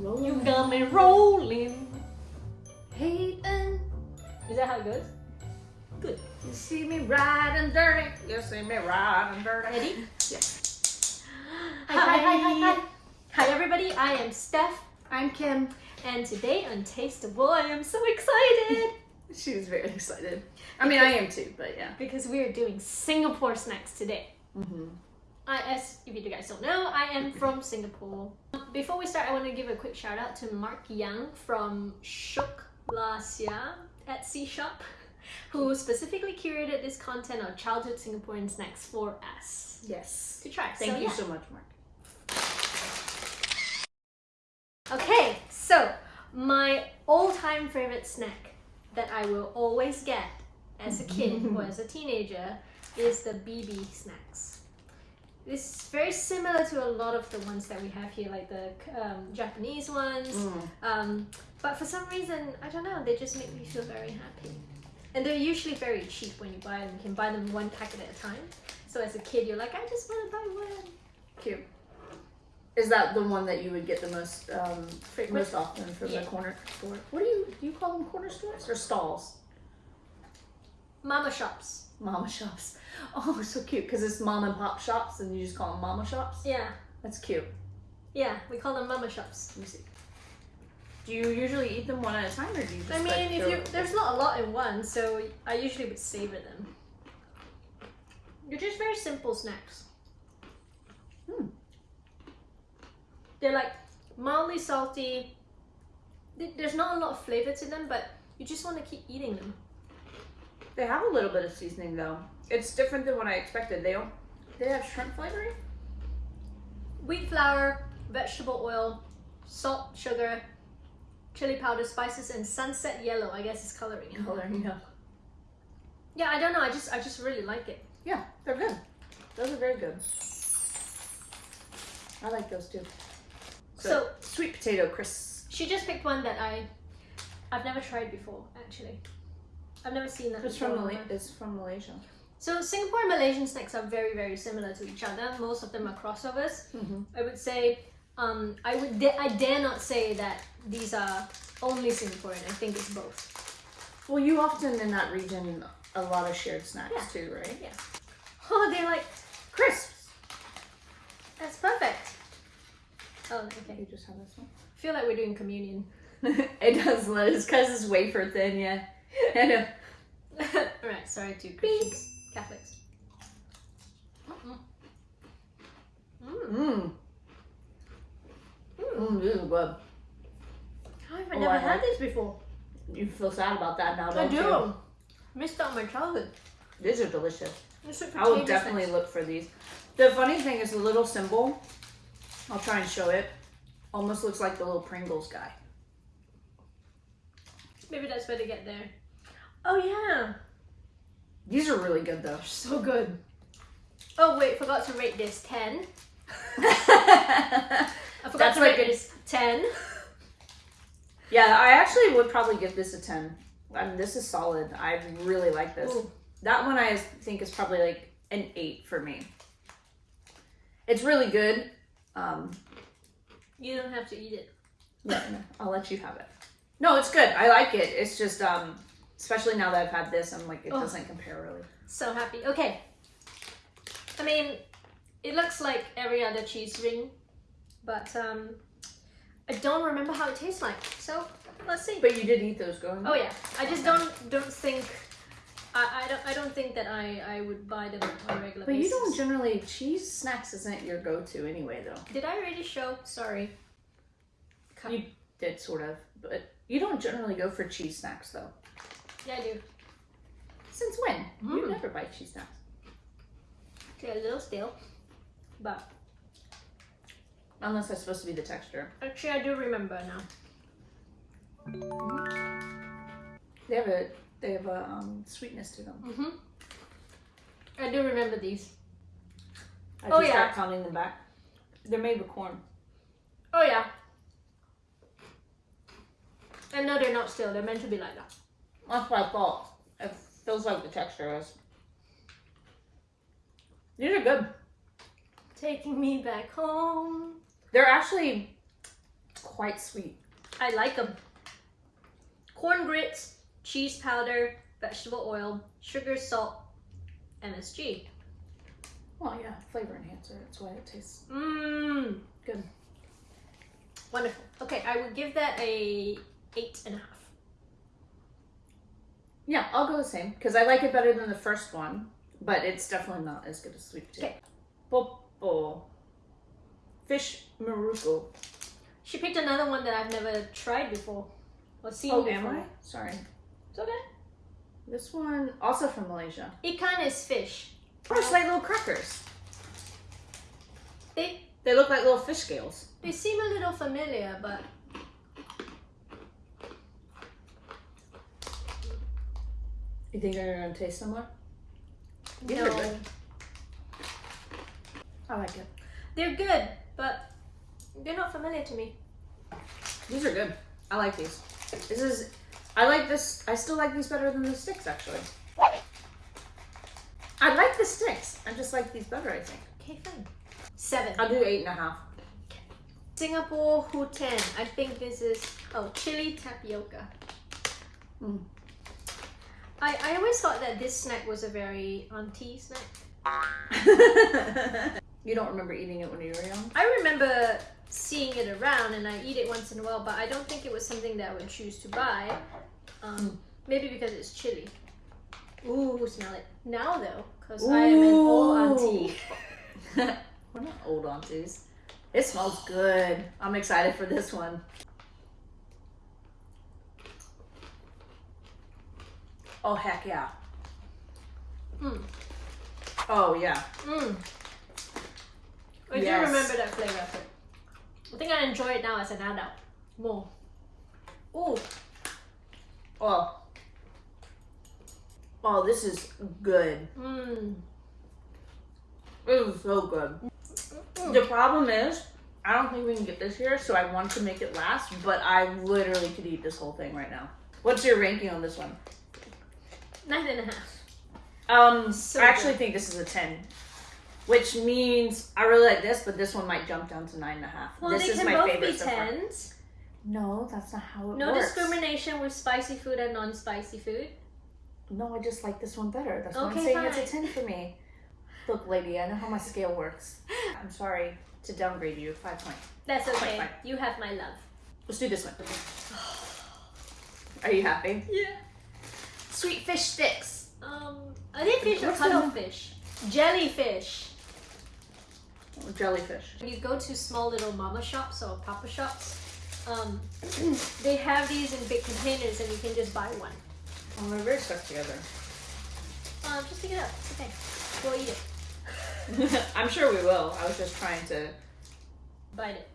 Rolling. You got me rolling. Hating. Is that how it goes? Good. You see me riding dirty. You see me riding dirty. Ready? Yes. Hi, hi, hi, hi, hi. Hi, everybody. I am Steph, I'm Kim. and today on Tasteable, I am so excited She was very excited. I mean, I am too, but yeah. because we are doing Singapore snacks today. Mm-hmm. I, as if you guys don't know, I am from Singapore. Before we start, I want to give a quick shout out to Mark Young from Shuk Lasia Etsy shop, who specifically curated this content on childhood Singaporean snacks for us Yes. to try. Thank So, you yeah. so much, Mark. Okay, so my all-time favorite snack that I will always get as a kid or as a teenager is the BB snacks. This is very similar to a lot of the ones that we have here, like the um, Japanese ones. Mm. Um, but for some reason, I don't know, they just make me feel very happy. And they're usually very cheap when you buy them. You can buy them one packet at a time. So as a kid, you're like, I just want to buy one. Cute. Is that the one that you would get the most um, most often from Yeah. the corner store? What do you do? You call them corner stores or stalls? Mama shops. Mama shops. Oh, so cute because it's mom and pop shops, and you just call them mama shops. Yeah, That's cute. yeah, we call them mama shops. Let me see. Do you usually eat them one at a time, or do you just? I mean, like, if you there's not a lot in one, so I usually would savor them. They're just very simple snacks. Hmm. They're like mildly salty. There's not a lot of flavor to them, but you just want to keep eating them. They have a little bit of seasoning though. It's different than what I expected. They don't. They have shrimp flavoring. Wheat flour, vegetable oil, salt, sugar, chili powder, spices, and sunset yellow. I guess is coloring. Coloring, yeah. Yeah, I don't know. I just I just really like it. Yeah, they're good. Those are very good. I like those too. So sweet potato crisps. she just picked one that I I've never tried before. Actually, I've never seen that. It's before. from Mala- it's from Malaysia. So Singapore and Malaysian snacks are very very similar to each other. Most of them are crossovers. Mm-hmm. I would say um, I would da- I dare not say that these are only Singaporean. I think it's both. Well, you often in that region a lot of shared snacks Yeah. too, right? Yeah. Oh, they're like Crisps. that's perfect. Oh, okay. You just have this one. I feel like we're doing communion. it does, Liz, because it's wafer thin. Yeah. I know. Alright, sorry to Christians, Catholics. Mm. Mm. Mmm. Mm. Mmm, these are good. I've Oh, never I had this before. You feel sad about that now, I don't do. you? Missed out my childhood. These are delicious. I will definitely snacks. look for these. The funny thing is the little symbol, I'll try and show it, almost looks like the little Pringles guy. Maybe that's where they get there. Oh yeah, These are really good though. so good. Oh wait, forgot to rate this ten. I forgot That's to rate like this ten. yeah, I actually would probably give this a 10. I mean, this is solid. I really like this. Ooh. That one I think is probably like an 8 for me. It's really good. Um, You don't have to eat it. yeah, no, I'll let you have it. No, it's good. I like it. It's just, um, especially now that I've had this, I'm like, it Oh. doesn't compare really. So happy. Okay. I mean, it looks like every other cheese ring, but um, I don't remember how it tastes like. So let's see. But you did eat those going Oh yeah, I just don't don't think. I, I don't I don't think that I, I would buy them on a regular But basis. you don't generally cheese snacks isn't your go-to anyway though. Did I already show? Sorry. Cut. You did sort of, but you don't generally go for cheese snacks though. Yeah, I do. Since when? You Mm. never buy cheese snacks. They're a little stale, but Unless that's supposed to be the texture. actually I do remember now. They have a they have a um, sweetness to them. Mhm. I do remember these. As Oh, yeah. start counting them back. They're made with corn. Oh yeah. And no, they're not stale. They're meant to be like that. That's what I thought. It feels like the texture is. These are good. Taking me back home. They're actually quite sweet. I like them. Corn grits, cheese powder, vegetable oil, sugar, salt, MSG. Well, yeah, flavor enhancer. That's why it tastes Mmm. good. Wonderful. Okay, I would give that a eight and a half. Yeah, I'll go the same because I like it better than the first one, but it's definitely not as good as sweet potato. Okay. Popo. Fish maruko. She picked another one that I've never tried before or seen Oh, before. am I? Sorry. It's okay. This one also from Malaysia. Ikan is fish. Oh, it's like little crackers. They They look like little fish scales. they seem a little familiar, but You think they're gonna taste similar? These are no. good. I like it. They're good, but they're not familiar to me. These are good. I like these. This is. I like this. I still like these better than the sticks, actually. I like the sticks. I just like these better, I think. Okay, fine. Seven. I'll do eight and a half. Singapore Huten. I think this is oh chili tapioca. Mm. I, I always thought that this snack was a very auntie snack. you don't remember eating it when you were young? I remember seeing it around and I eat it once in a while, but I don't think it was something that I would choose to buy. Um, Maybe because it's chili. Ooh, smell it. Now though, because I am an old auntie. we're not old aunties. It smells good. I'm excited for this one. Oh heck yeah. Mm. Oh yeah. Mm. I Yes. do remember that flavor. I think I enjoy it now as an adult more. Ooh. Oh. Oh, this is good. Mm. It is so good. The problem is, I don't think we can get this here, so I want to make it last, but I literally could eat this whole thing right now. What's your ranking on this one? Nine and a half. Um, So I actually good. think this is a 10, which means I really like this, but this one might jump down to nine and a half. Well, this they is can my both favorite be so far. tens. No, that's not how it works. No works. discrimination with spicy food and non-spicy food. No, I just like this one better. That's why I'm Okay, saying it's a 10 for me. Look, lady, I know how my scale works. I'm sorry to downgrade you. Five point. That's okay. fine. You have my love. Let's do this one. Are you happy? Yeah. Sweet fish sticks. Um, are they fish or What's cuttlefish? Jellyfish. Oh, jellyfish. When you go to small little mama shops or papa shops, um, they have these in big containers and you can just buy one. Oh, they're very stuck together. Um, just pick it up. It's okay. We'll eat it. I'm sure we will. I was just trying to, Bite it.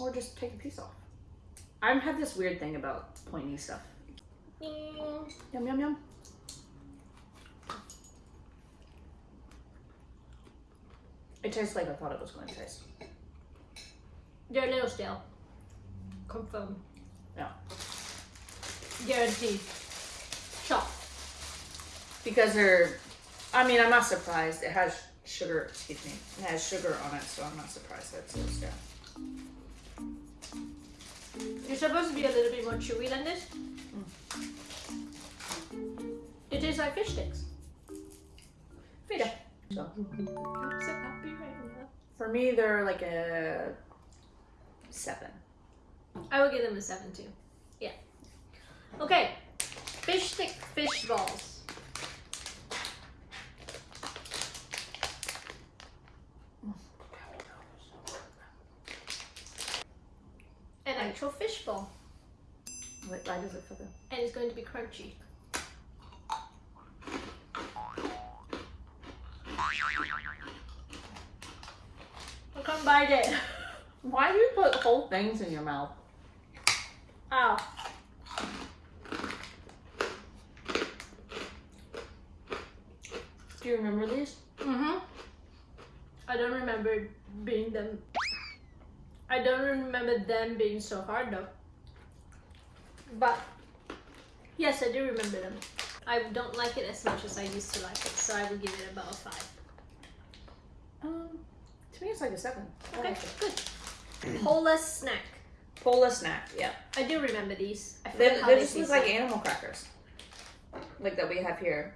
or just take a piece off. I have this weird thing about pointy stuff. Mm, Yum yum yum. It tastes like I thought it was going to taste. They're a little stale. Confirm. Yeah. Guaranteed. Shop. Because they're, I mean, I'm not surprised. It has sugar, excuse me, it has sugar on it, so I'm not surprised that it's so stale. You're supposed to be a little bit more chewy than this. It tastes like fish sticks. Fish. So I'm so happy right now. for me, they're like a seven. I would give them a seven too. Yeah. Okay. Fish stick fish balls. An actual fish ball. Wait, why does it feel good? And it's going to be crunchy. I can't bite it. Why do you put whole things in your mouth? Ow. Do you remember these? Mm-hmm. I don't remember being them. I don't remember them being so hard though. But yes, I do remember them. I don't like it as much as I used to like it, so I would give it about a five. Um, to me, it's like a seven. Okay, like good. Polar snack. Pola snack. Yeah. I do remember these. I They, they they just look like animal crackers, like that we have here.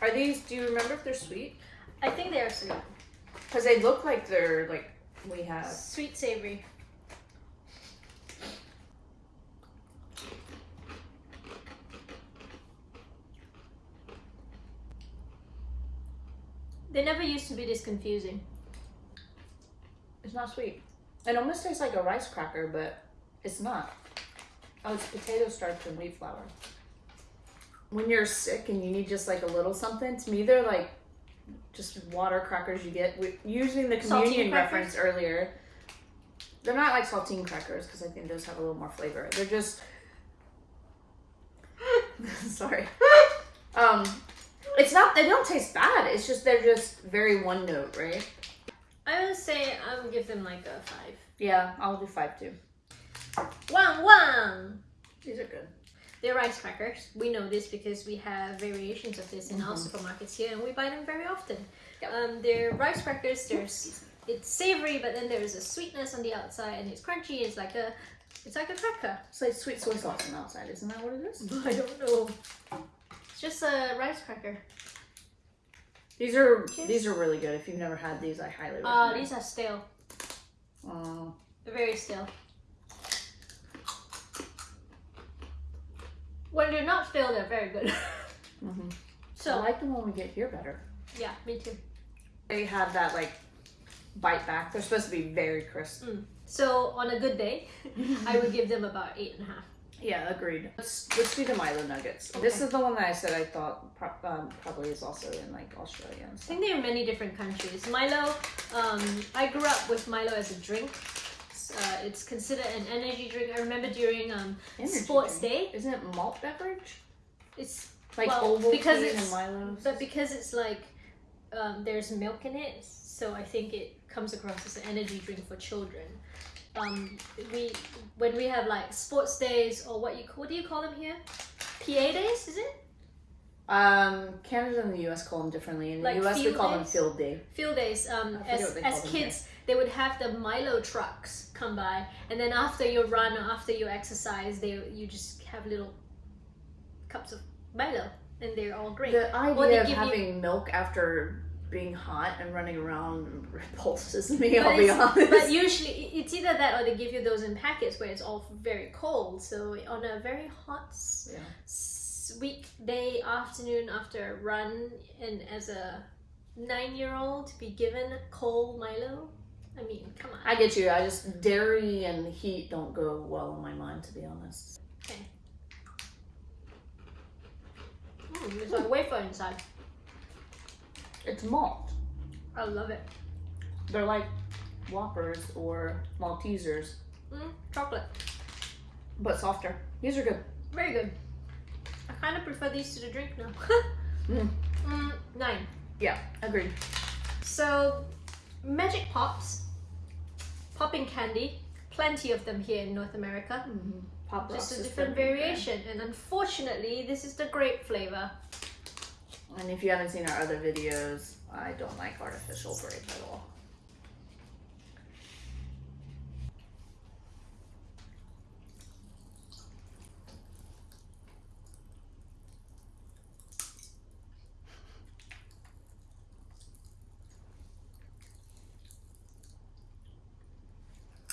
Are these? Do you remember if they're sweet? I think they are sweet. Because they look like they're like we have. Sweet savory. They never used to be this confusing. It's not sweet. It almost tastes like a rice cracker, but it's not. Oh, it's potato starch and wheat flour. When you're sick and you need just like a little something, to me they're like just water crackers you get. Using the communion reference earlier, they're not like saltine crackers because I think those have a little more flavor. They're just sorry. Um, it's not. They don't taste bad. It's just they're just very one note, right? I would say I would give them like a five. Yeah, I'll do five too. One one. These are good. They're rice crackers. We know this because we have variations of this in our Mhm. supermarkets here, and we buy them very often. Yep. Um, they're rice crackers. There's it's savory, but then there's a sweetness on the outside, and it's crunchy. It's like a it's like a cracker. So It's like sweet soy sauce on the outside, isn't that what it is? I don't know. It's just a rice cracker. These are Cheers. these are really good. If you've never had these, I highly Uh, recommend. these are stale. Oh. They're very stale. When they're not stale, they're very good. mhm. I like them when we get here better. yeah, me too. They have that like bite back. They're supposed to be very crisp. So on a good day, I would give them about eight and a half. Yeah, agreed. Let's let's do the Milo nuggets. This is the one that I said I thought pro- um, probably is also in like Australia and I think there are many different countries. Milo, um, I grew up with Milo as a drink. Uh, it's considered an energy drink. I remember during um, Energy sports drink. day, Isn't it malt beverage? it's Like Well, Ovaltine because and it's- Milo. but because it's like um, there's milk in it, so I think it comes across as an energy drink for children. Um, we when we have like sports days or what you what do you call them here? PA days, is it? Um, Canada and the U.S. call them differently. In the Like U.S., we call them field day. field days um, as, as kids they would have the milo trucks come by and then after your run or after your exercise they you just have little cups of milo and they're all great The idea of give you- having milk after being hot and running around repulses me. But I'll be honest. but usually it's either that or they give you those in packets where it's all very cold so on a very hot Yeah. weekday afternoon after a run and as a nine year old to be given cold milo i mean come on I get you. I just dairy and heat don't go well in my mind, to be honest. Mm, there's a wafer inside It's malt. I love it. They're like Whoppers or Maltesers, Mm, chocolate. but softer. These are good. Very good. I kind of prefer these to the drink now. Mm. Mm, nine. Yeah, agreed. So, Magic Pops, popping candy, plenty of them here in North America. Pop Just a different variation, and unfortunately, this is the grape flavor. And if you haven't seen our other videos, I don't like artificial grape at all.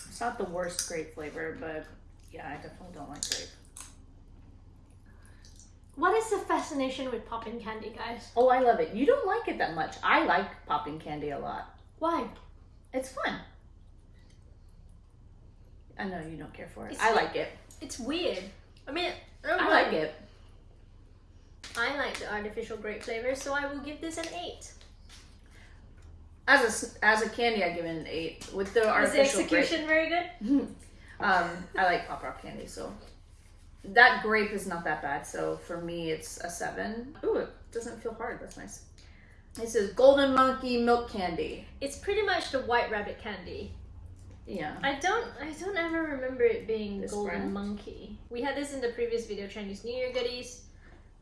It's not the worst grape flavor, but yeah, I definitely don't like grape. What is the fascination with popping candy, guys? Oh, I love it. You don't like it that much. I like popping candy a lot. Why? It's fun. I know you don't care for it. It's I like- like it. It's weird. I mean, I, don't I like it. I like the artificial grape flavor, so I will give this an eight. As a as a candy, I give it an eight. With the artificial. Is the execution very good? um, I like pop rock candy, so that grape is not that bad. So for me, it's a seven. Ooh, it doesn't feel hard. That's nice. It says golden monkey milk candy. It's pretty much the white rabbit candy. Yeah. I don't I don't ever remember it being This golden brand? monkey. We had this in the previous video, Chinese New Year goodies.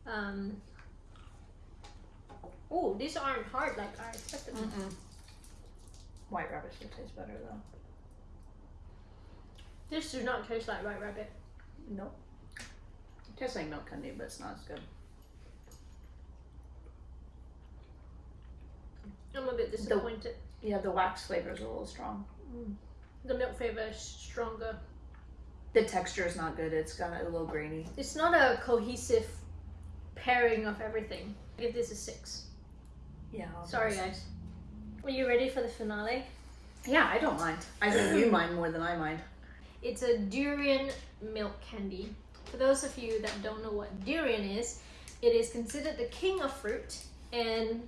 Um Oh, these aren't hard like I expected. Mm-mm. White rabbit should taste better though. This does not taste like White Rabbit. Nope. Tastes like milk candy, but it's not as good. I'm a bit disappointed. Yeah, the wax flavor is a little strong. Mm. The milk flavor is stronger. The texture is not good. It's got a little grainy. It's not a cohesive pairing of everything. I give this a six. Yeah. I'll Sorry, guys. Are you ready for the finale? Yeah, I don't mind. I think you mind more than I mind. It's a durian milk candy. For those of you that don't know what durian is, it is considered the king of fruit, and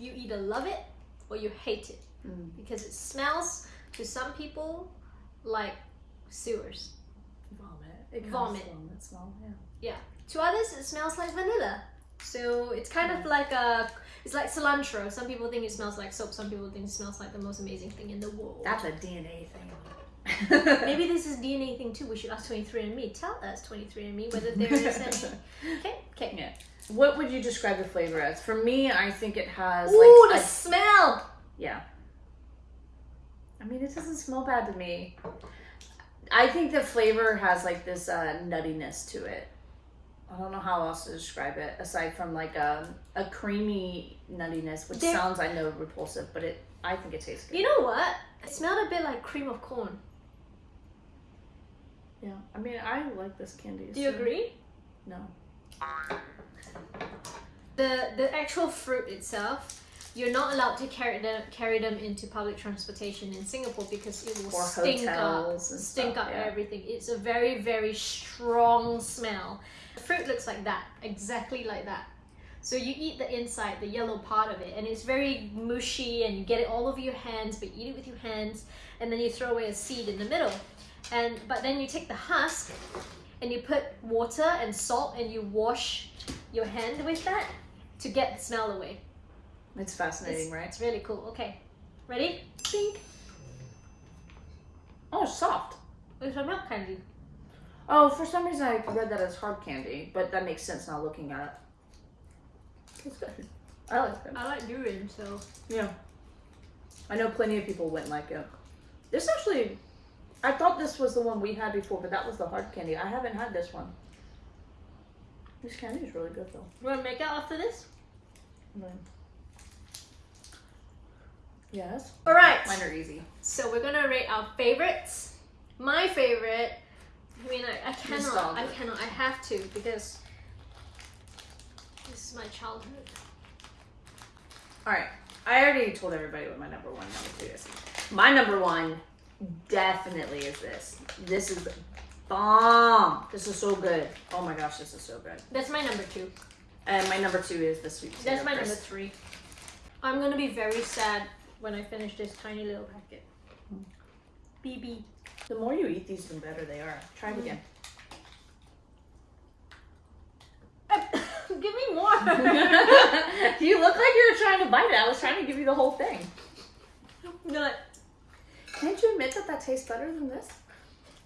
you either love it or you hate it Mm. because it smells to some people like sewers. Vomit. It Vomit. from That smell. Yeah. To others, it smells like vanilla. So it's kind of like a, it's like cilantro. Some people think it smells like soap. Some people think it smells like the most amazing thing in the world. That's a DNA thing. Maybe this is DNA thing too. We should ask 23andMe. Tell us 23andMe whether there is any. Okay, okay. Yeah. What would you describe the flavor as? For me, I think it has Ooh, like the a, smell! yeah. I mean, it doesn't smell bad to me. I think the flavor has like this uh, nuttiness to it. I don't know how else to describe it aside from like a a creamy nuttiness, which There- sounds I know repulsive, but it I think it tastes good. You know what? It smelled a bit like cream of corn. Yeah. I mean, I like this candy. Do you so- agree? No. The the actual fruit itself, you're not allowed to carry them carry them into public transportation in Singapore because it will Or stink up. stink stuff, up yeah. everything. It's a very, very strong smell. The fruit looks like that, exactly like that. So you eat the inside, the yellow part of it, and it's very mushy, and you get it all over your hands. But you eat it with your hands, and then you throw away a seed in the middle. And but then you take the husk, and you put water and salt, and you wash your hand with that to get the smell away. It's fascinating, It's, right? it's really cool. Okay, ready? Think. Oh, soft. It's a milk candy. Oh, for some reason I read that as hard candy, but that makes sense now looking at it. It's good. I like it. I like durian, so Yeah. I know plenty of people wouldn't like it. This actually, I thought this was the one we had before, but that was the hard candy. I haven't had this one. This candy is really good though. You want to make out after this? Mm. Yes. All right. Mine are easy. So we're gonna rate our favorites. My favorite. I mean, I, I cannot. I cannot. I have to because this is my childhood. All right. I already told everybody what my number one, number two is. My number one definitely is this. This is bomb. This is so good. Oh my gosh, this is so good. That's my number two. And my number two is the sweet potato That's my number three. I'm gonna be very sad when I finish this tiny little packet. BB. The more you eat these, the better they are. Try it Mm. again. Give me more. you look like you were trying to bite it. I was trying to give you the whole thing. Nut. Can't you admit that that tastes better than this?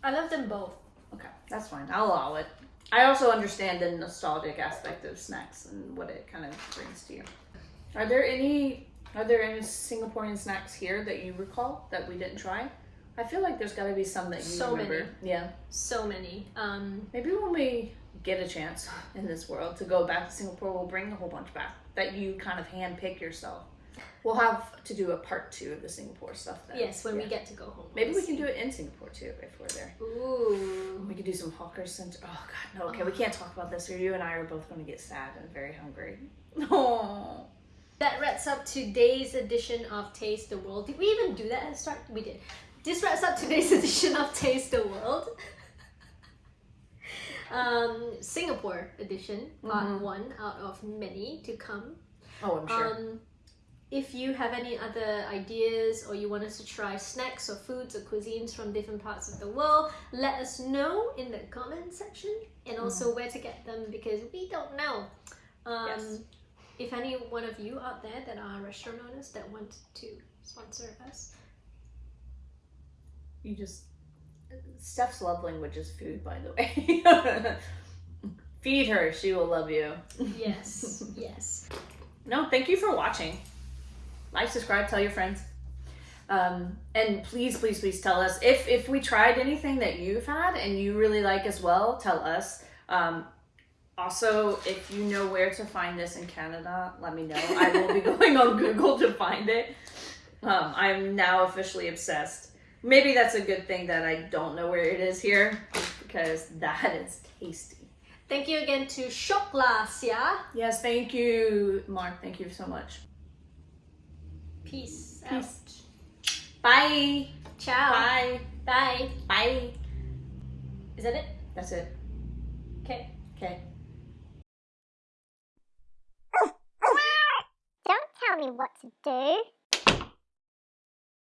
I love them both. Okay, that's fine. I'll allow it. I also understand the nostalgic aspect of snacks and what it kind of brings to you. Are there any are there any Singaporean snacks here that you recall that we didn't try? I feel like there's got to be some that you So remember. many. Yeah. So many. Um, Maybe when we get a chance in this world to go back to Singapore, we'll bring a whole bunch back that you kind of handpick yourself. We'll have to do a part two of the Singapore stuff. Then. yes, when Yeah. we get to go home. Maybe we can do it in Singapore too if we're there. Ooh. We could do some hawker center. Oh God, no. Okay, we can't talk about this. Or you and I are both going to get sad and very hungry. Oh. That wraps up today's edition of Taste the World. Did we even do that at the start? We did. This wraps up today's edition of Taste the World. um, Singapore edition, part Mhm. one out of many to come. Oh, I'm sure. Um, if you have any other ideas or you want us to try snacks or foods or cuisines from different parts of the world, let us know in the comment section and also where to get them because we don't know. Um, Yes. If any one of you out there that are restaurant owners that want to sponsor us, you just. Steph's love language is food, by the way. Feed her, she will love you. yes, yes. No, thank you for watching. Like, subscribe, tell your friends. Um, and please, please, please tell us if if we tried anything that you've had and you really like as well. Tell us. Um, also, if you know where to find this in Canada, let me know. I will be going on Google to find it. Um, I'm now officially obsessed. Maybe that's a good thing that I don't know where it is here because that is tasty. Thank you again to yeah? Yes, thank you, Mark. Thank you so much. Peace, Peace. out. Bye. Ciao. Bye. Bye. Bye. Is that it? That's it. Okay. Okay. Don't tell me what to do.